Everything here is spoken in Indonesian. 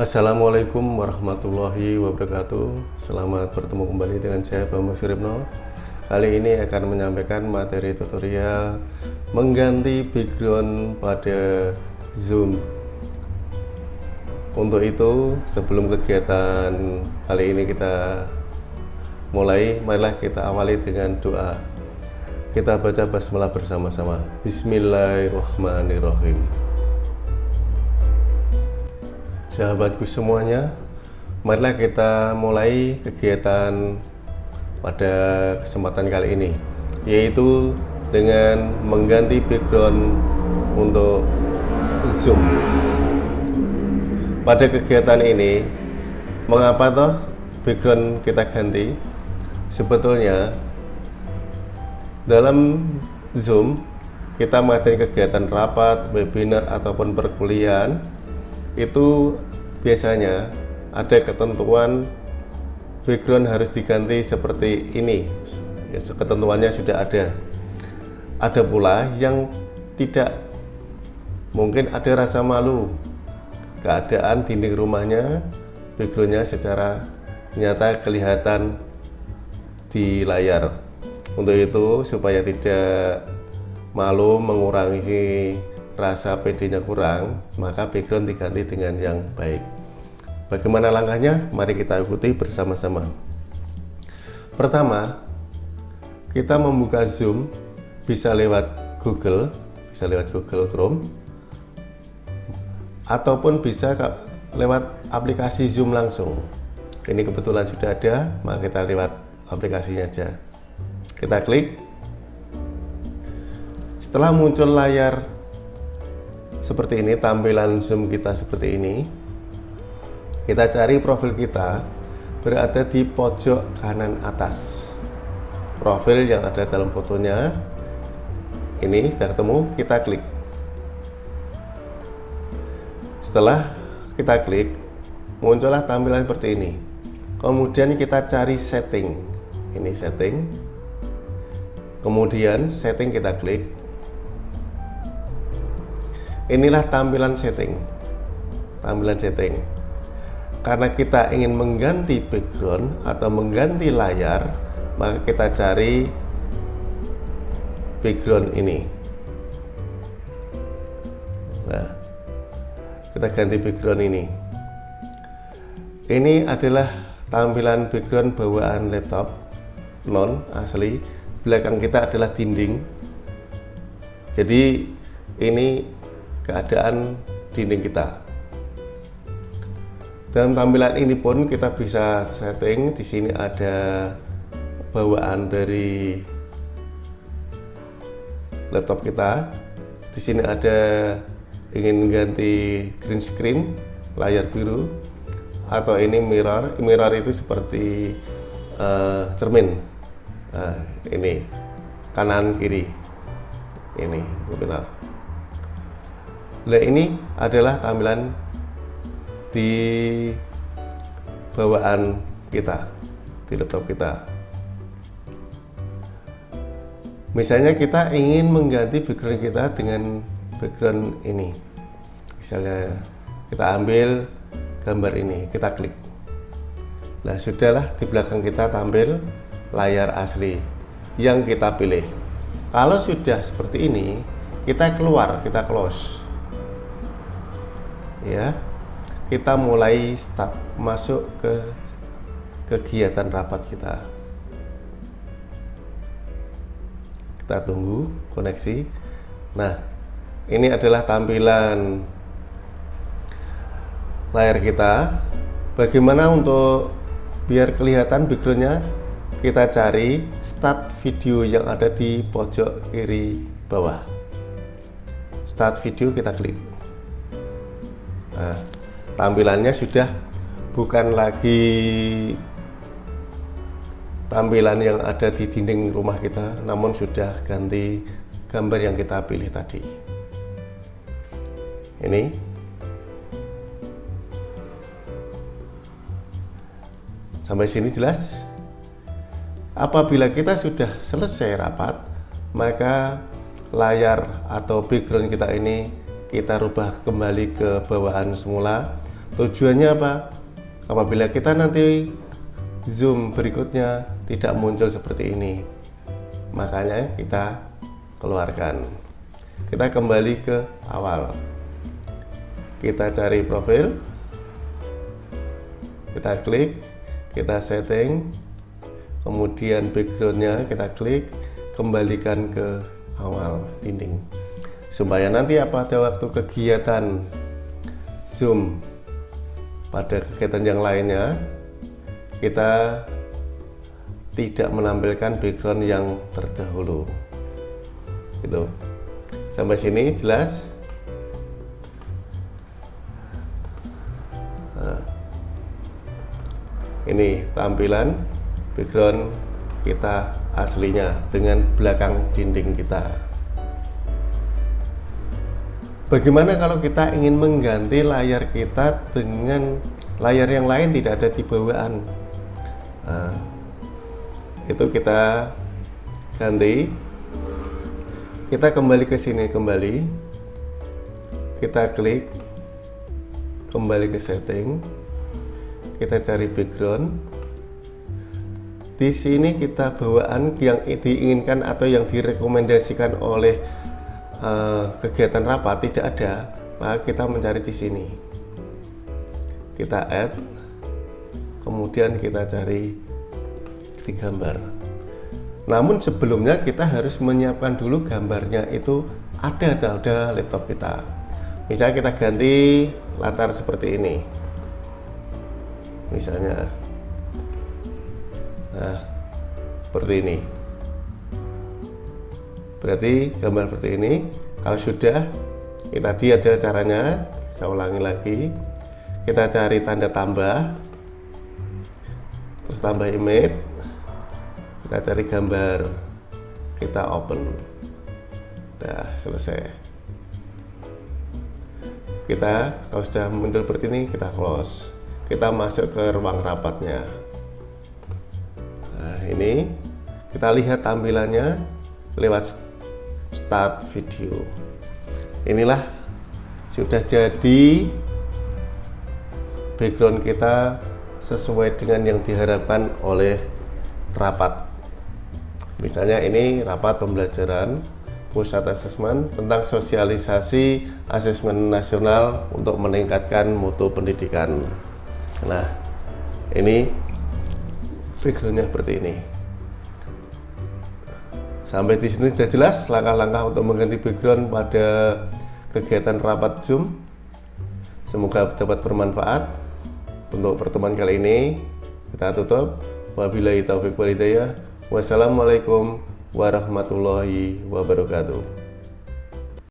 Assalamualaikum warahmatullahi wabarakatuh. Selamat bertemu kembali dengan saya Bambang Suripno Kali ini akan menyampaikan materi tutorial Mengganti background pada Zoom. Untuk itu sebelum kegiatan kali ini kita mulai Marilah kita awali dengan doa. Kita baca basmalah bersama-sama. Bismillahirrahmanirrahim sahabatku semuanya marilah kita mulai kegiatan pada kesempatan kali ini yaitu dengan mengganti background untuk zoom. Pada kegiatan ini mengapa toh background kita ganti? Sebetulnya dalam zoom kita mengadakan kegiatan rapat, webinar ataupun perkuliahan itu biasanya ada ketentuan background harus diganti seperti ini. Ya, ketentuannya sudah ada. Ada pula yang tidak. Mungkin ada rasa malu. Keadaan dinding rumahnya backgroundnya secara nyata kelihatan di layar. Untuk itu supaya tidak malu mengurangi rasa PD-nya kurang, maka background diganti dengan yang baik. Bagaimana langkahnya? Mari kita ikuti bersama-sama. Pertama, kita membuka Zoom bisa lewat Google, bisa lewat Google Chrome, ataupun bisa lewat aplikasi Zoom langsung. Ini kebetulan sudah ada, maka kita lewat aplikasinya aja. Kita klik. Setelah muncul layar seperti ini tampilan zoom kita seperti ini. Kita cari profil kita berada di pojok kanan atas. Profil yang ada dalam fotonya ini sudah ketemu kita klik. Setelah kita klik muncullah tampilan seperti ini. Kemudian kita cari setting. Ini setting. Kemudian setting kita klik inilah tampilan setting. Tampilan setting. Karena kita ingin mengganti background atau mengganti layar maka kita cari background ini. Nah kita ganti background ini. Ini adalah tampilan background bawaan laptop non asli. Belakang kita adalah dinding. Jadi ini keadaan dinding kita. Dalam tampilan ini pun kita bisa setting di sini ada bawaan dari laptop kita. Di sini ada ingin ganti green screen layar biru atau ini mirror. Mirror itu seperti uh, cermin. Nah, ini kanan kiri. Ini benar. Nah ini adalah tampilan di bawaan kita di laptop kita. Misalnya kita ingin mengganti background kita dengan background ini. Misalnya kita ambil gambar ini, kita klik. Nah sudahlah di belakang kita tampil layar asli yang kita pilih. Kalau sudah seperti ini, kita keluar, kita close ya. Kita mulai start masuk ke kegiatan rapat kita. Kita tunggu koneksi. Nah ini adalah tampilan layar kita. Bagaimana untuk biar kelihatan backgroundnya? Kita cari start video yang ada di pojok kiri bawah. Start video kita klik Nah, tampilannya sudah bukan lagi tampilan yang ada di dinding rumah kita, namun sudah ganti gambar yang kita pilih tadi. Ini sampai sini jelas. Apabila kita sudah selesai rapat, maka layar atau background kita ini kita rubah kembali ke bawaan semula. Tujuannya apa? Apabila kita nanti zoom berikutnya tidak muncul seperti ini makanya kita keluarkan. Kita kembali ke awal. Kita cari profil. Kita klik kita setting. Kemudian backgroundnya kita klik kembalikan ke awal dinding supaya nanti apa pada waktu kegiatan zoom pada kegiatan yang lainnya kita tidak menampilkan background yang terdahulu. Gitu. Sampai sini jelas? Nah, ini tampilan background kita aslinya dengan belakang dinding kita bagaimana kalau kita ingin mengganti layar kita dengan layar yang lain tidak ada di bawaan? Nah, itu kita ganti. Kita kembali ke sini kembali. Kita klik kembali ke setting. Kita cari background. Di sini kita bawaan yang diinginkan atau yang direkomendasikan oleh uh, kegiatan rapat tidak ada maka kita mencari di sini. Kita add kemudian kita cari di gambar. Namun sebelumnya kita harus menyiapkan dulu gambarnya itu ada atau ada laptop kita. Misalnya kita ganti latar seperti ini. Misalnya nah seperti ini berarti gambar seperti ini kalau sudah ini tadi ada caranya saya ulangi lagi. Kita cari tanda tambah. Terus tambah image. Kita cari gambar. Kita open. Nah selesai. Kita kalau sudah muncul seperti ini kita close. Kita masuk ke ruang rapatnya. Ini kita lihat tampilannya lewat start video. Inilah sudah jadi background kita sesuai dengan yang diharapkan oleh rapat. Misalnya ini rapat pembelajaran pusat asesmen tentang sosialisasi asesmen nasional untuk meningkatkan mutu pendidikan. Nah ini backgroundnya seperti ini sampai di sini sudah jelas langkah-langkah untuk mengganti background pada kegiatan rapat zoom. Semoga dapat bermanfaat untuk pertemuan kali ini. Kita tutup. Wabillahi taufiq walhidayah. Wassalamualaikum warahmatullahi wabarakatuh